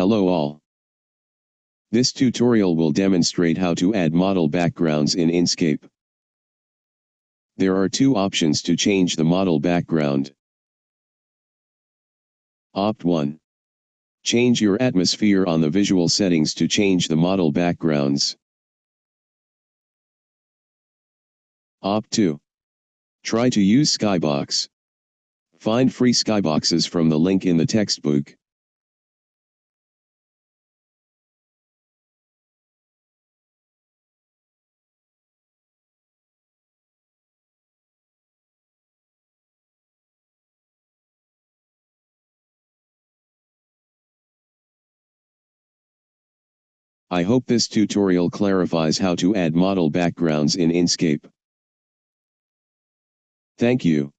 Hello all. This tutorial will demonstrate how to add model backgrounds in Enscape. There are two options to change the model background. Opt 1. Change your atmosphere on the visual settings to change the model backgrounds. Opt 2. Try to use Skybox. Find free Skyboxes from the link in the textbook. I hope this tutorial clarifies how to add model backgrounds in Enscape. Thank you.